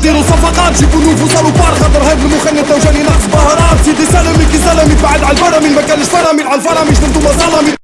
ديروا صفقات جيبوا نوفو صاروا بار خاطر هاد المخنث لو جاني ناقص بهارات. سيدي سلامي كي سلامي بعد على البرامي ما كانش فرامي على الفرامي جنبتو مظلمي